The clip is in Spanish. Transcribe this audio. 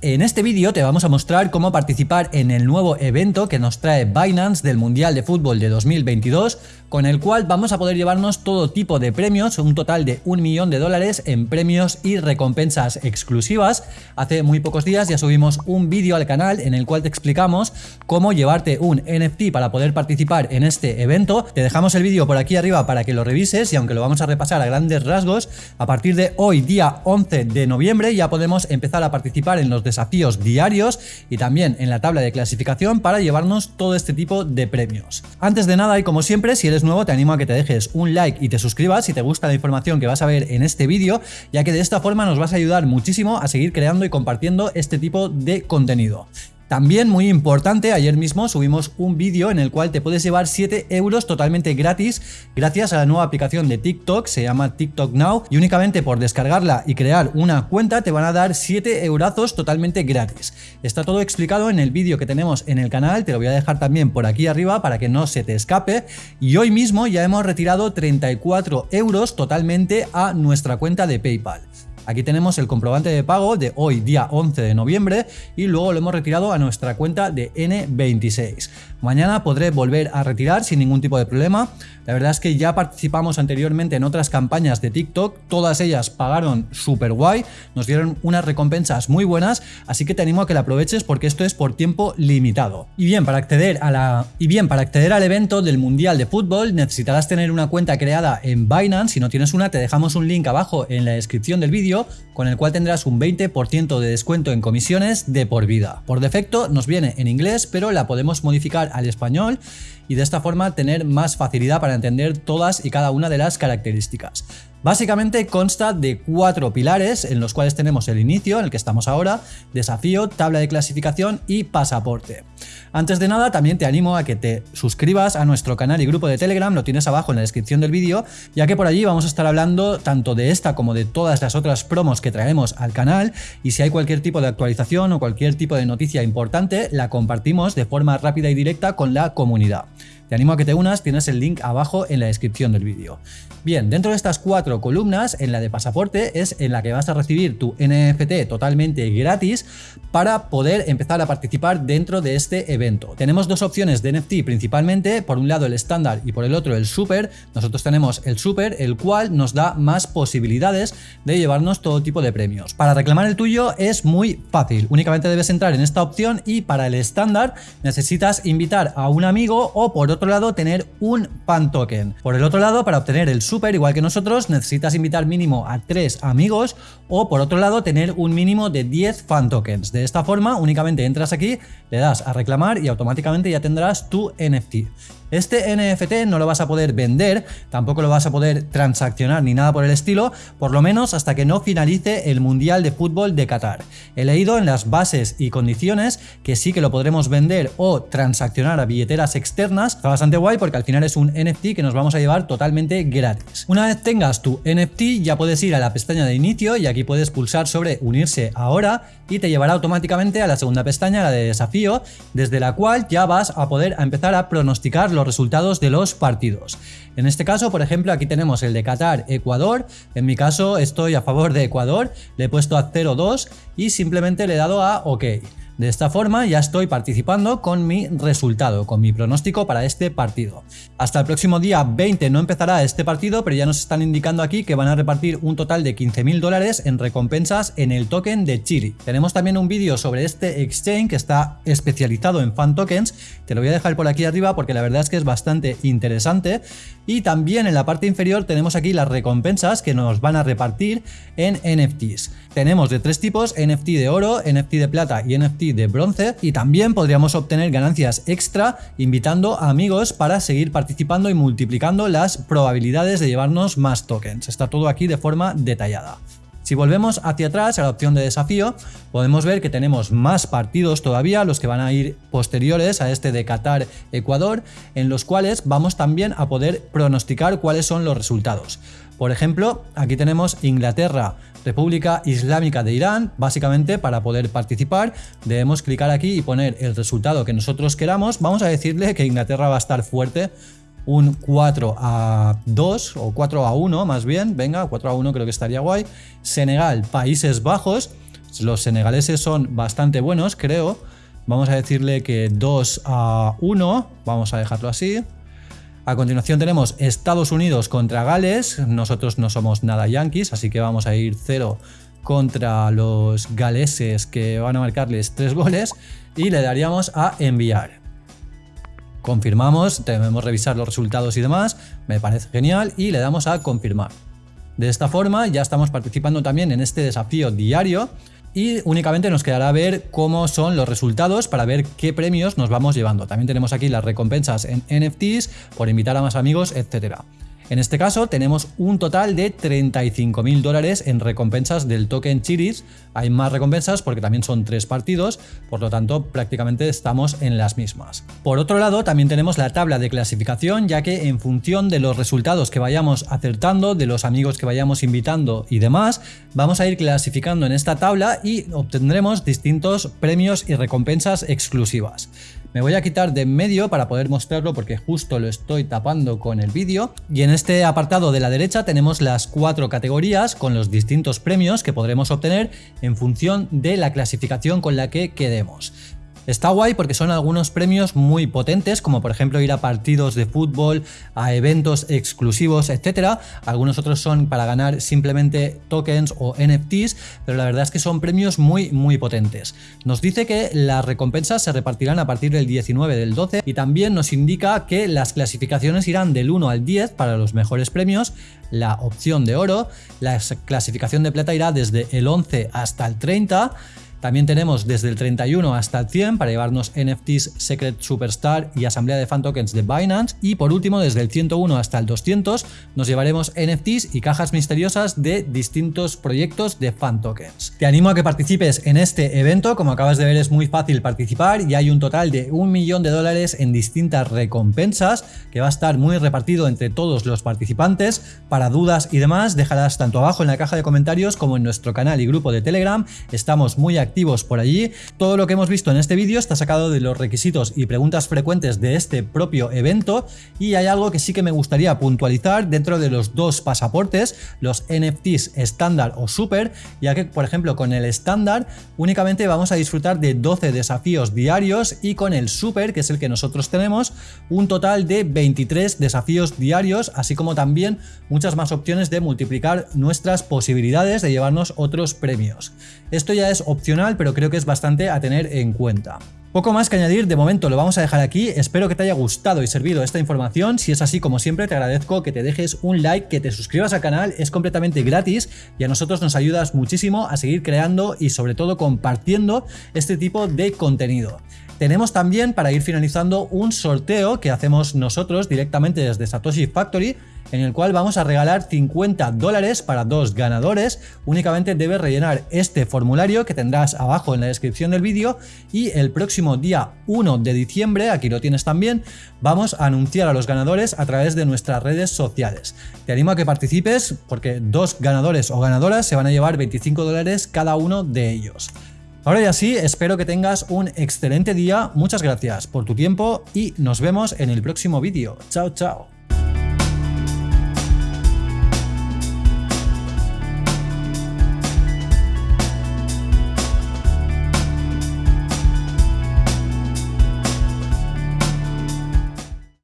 En este vídeo te vamos a mostrar cómo participar en el nuevo evento que nos trae Binance del Mundial de Fútbol de 2022, con el cual vamos a poder llevarnos todo tipo de premios, un total de un millón de dólares en premios y recompensas exclusivas. Hace muy pocos días ya subimos un vídeo al canal en el cual te explicamos cómo llevarte un NFT para poder participar en este evento. Te dejamos el vídeo por aquí arriba para que lo revises y aunque lo vamos a repasar a grandes rasgos, a partir de hoy, día 11 de noviembre, ya podemos empezar a participar en los desafíos diarios y también en la tabla de clasificación para llevarnos todo este tipo de premios. Antes de nada y como siempre, si eres nuevo te animo a que te dejes un like y te suscribas si te gusta la información que vas a ver en este vídeo, ya que de esta forma nos vas a ayudar muchísimo a seguir creando y compartiendo este tipo de contenido. También muy importante, ayer mismo subimos un vídeo en el cual te puedes llevar 7 euros totalmente gratis gracias a la nueva aplicación de TikTok, se llama TikTok Now y únicamente por descargarla y crear una cuenta te van a dar 7 eurazos totalmente gratis. Está todo explicado en el vídeo que tenemos en el canal, te lo voy a dejar también por aquí arriba para que no se te escape y hoy mismo ya hemos retirado 34 euros totalmente a nuestra cuenta de PayPal. Aquí tenemos el comprobante de pago de hoy, día 11 de noviembre, y luego lo hemos retirado a nuestra cuenta de N26. Mañana podré volver a retirar sin ningún tipo de problema. La verdad es que ya participamos anteriormente en otras campañas de TikTok, todas ellas pagaron súper guay, nos dieron unas recompensas muy buenas, así que te animo a que la aproveches porque esto es por tiempo limitado. Y bien, para acceder a la y bien, para acceder al evento del Mundial de Fútbol necesitarás tener una cuenta creada en Binance, si no tienes una te dejamos un link abajo en la descripción del vídeo con el cual tendrás un 20% de descuento en comisiones de por vida. Por defecto nos viene en inglés, pero la podemos modificar al español y de esta forma tener más facilidad para entender todas y cada una de las características. Básicamente consta de cuatro pilares en los cuales tenemos el inicio, en el que estamos ahora, desafío, tabla de clasificación y pasaporte. Antes de nada también te animo a que te suscribas a nuestro canal y grupo de Telegram, lo tienes abajo en la descripción del vídeo, ya que por allí vamos a estar hablando tanto de esta como de todas las otras promos que traemos al canal y si hay cualquier tipo de actualización o cualquier tipo de noticia importante, la compartimos de forma rápida y directa con la comunidad. Te animo a que te unas, tienes el link abajo en la descripción del vídeo. Bien, dentro de estas cuatro columnas, en la de pasaporte es en la que vas a recibir tu NFT totalmente gratis para poder empezar a participar dentro de este evento. Tenemos dos opciones de NFT principalmente, por un lado el estándar y por el otro el super. Nosotros tenemos el super, el cual nos da más posibilidades de llevarnos todo tipo de premios. Para reclamar el tuyo es muy fácil, únicamente debes entrar en esta opción y para el estándar necesitas invitar a un amigo o por otro otro lado tener un fan token. Por el otro lado, para obtener el super, igual que nosotros, necesitas invitar mínimo a 3 amigos o por otro lado tener un mínimo de 10 fan tokens. De esta forma, únicamente entras aquí, le das a reclamar y automáticamente ya tendrás tu NFT. Este NFT no lo vas a poder vender, tampoco lo vas a poder transaccionar ni nada por el estilo, por lo menos hasta que no finalice el Mundial de Fútbol de Qatar. He leído en las bases y condiciones que sí que lo podremos vender o transaccionar a billeteras externas. Está bastante guay porque al final es un NFT que nos vamos a llevar totalmente gratis. Una vez tengas tu NFT ya puedes ir a la pestaña de inicio y aquí puedes pulsar sobre unirse ahora y te llevará automáticamente a la segunda pestaña, la de desafío, desde la cual ya vas a poder empezar a pronosticar los resultados de los partidos. En este caso, por ejemplo, aquí tenemos el de Qatar-Ecuador. En mi caso estoy a favor de Ecuador, le he puesto a 0-2 y simplemente le he dado a OK. De esta forma ya estoy participando con mi resultado, con mi pronóstico para este partido. Hasta el próximo día 20 no empezará este partido, pero ya nos están indicando aquí que van a repartir un total de 15.000 dólares en recompensas en el token de Chiri. Tenemos también un vídeo sobre este exchange que está especializado en fan tokens, te lo voy a dejar por aquí arriba porque la verdad es que es bastante interesante. Y también en la parte inferior tenemos aquí las recompensas que nos van a repartir en NFTs. Tenemos de tres tipos, NFT de oro, NFT de plata y NFT de bronce y también podríamos obtener ganancias extra invitando a amigos para seguir participando y multiplicando las probabilidades de llevarnos más tokens. Está todo aquí de forma detallada. Si volvemos hacia atrás a la opción de desafío, podemos ver que tenemos más partidos todavía, los que van a ir posteriores a este de Qatar-Ecuador, en los cuales vamos también a poder pronosticar cuáles son los resultados. Por ejemplo, aquí tenemos Inglaterra República Islámica de Irán, básicamente para poder participar debemos clicar aquí y poner el resultado que nosotros queramos, vamos a decirle que Inglaterra va a estar fuerte un 4 a 2 o 4 a 1 más bien, venga, 4 a 1 creo que estaría guay, Senegal, Países Bajos, Los senegaleses son bastante buenos, creo. Vamos a decirle que 2 a 1, vamos a dejarlo así. A continuación tenemos Estados Unidos contra Gales, nosotros no somos nada yankees, así que vamos a ir 0 contra los galeses que van a marcarles 3 goles y le daríamos a enviar. Confirmamos, debemos revisar los resultados y demás, me parece genial y le damos a confirmar. De esta forma ya estamos participando también en este desafío diario y únicamente nos quedará ver cómo son los resultados para ver qué premios nos vamos llevando. También tenemos aquí las recompensas en NFTs por invitar a más amigos, etcétera. En este caso tenemos un total de 35.000 dólares en recompensas del token Chiris. Hay más recompensas porque también son tres partidos, por lo tanto prácticamente estamos en las mismas. Por otro lado también tenemos la tabla de clasificación ya que en función de los resultados que vayamos acertando, de los amigos que vayamos invitando y demás, vamos a ir clasificando en esta tabla y obtendremos distintos premios y recompensas exclusivas. Me voy a quitar de en medio para poder mostrarlo porque justo lo estoy tapando con el vídeo. Y en este apartado de la derecha tenemos las cuatro categorías con los distintos premios que podremos obtener en función de la clasificación con la que quedemos. Está guay porque son algunos premios muy potentes, como por ejemplo ir a partidos de fútbol, a eventos exclusivos, etcétera. Algunos otros son para ganar simplemente tokens o NFTs, pero la verdad es que son premios muy, muy potentes. Nos dice que las recompensas se repartirán a partir del 19 del 12 y también nos indica que las clasificaciones irán del 1 al 10 para los mejores premios, la opción de oro, la clasificación de plata irá desde el 11 hasta el 30 también tenemos desde el 31 hasta el 100 para llevarnos NFTs Secret Superstar y Asamblea de Fan Tokens de Binance. Y por último, desde el 101 hasta el 200 nos llevaremos NFTs y cajas misteriosas de distintos proyectos de Fan Tokens. Te animo a que participes en este evento, como acabas de ver es muy fácil participar y hay un total de un millón de dólares en distintas recompensas que va a estar muy repartido entre todos los participantes. Para dudas y demás, déjalas tanto abajo en la caja de comentarios como en nuestro canal y grupo de Telegram. Estamos muy activos por allí. Todo lo que hemos visto en este vídeo está sacado de los requisitos y preguntas frecuentes de este propio evento y hay algo que sí que me gustaría puntualizar dentro de los dos pasaportes, los NFTs estándar o super, ya que por ejemplo con el estándar únicamente vamos a disfrutar de 12 desafíos diarios y con el super, que es el que nosotros tenemos, un total de 23 desafíos diarios, así como también muchas más opciones de multiplicar nuestras posibilidades de llevarnos otros premios. Esto ya es pero creo que es bastante a tener en cuenta. Poco más que añadir, de momento lo vamos a dejar aquí, espero que te haya gustado y servido esta información, si es así como siempre te agradezco que te dejes un like, que te suscribas al canal, es completamente gratis y a nosotros nos ayudas muchísimo a seguir creando y sobre todo compartiendo este tipo de contenido. Tenemos también para ir finalizando un sorteo que hacemos nosotros directamente desde Satoshi Factory en el cual vamos a regalar 50 dólares para dos ganadores. Únicamente debes rellenar este formulario que tendrás abajo en la descripción del vídeo y el próximo día 1 de diciembre, aquí lo tienes también, vamos a anunciar a los ganadores a través de nuestras redes sociales. Te animo a que participes porque dos ganadores o ganadoras se van a llevar 25 dólares cada uno de ellos. Ahora ya sí, espero que tengas un excelente día, muchas gracias por tu tiempo y nos vemos en el próximo vídeo. Chao, chao.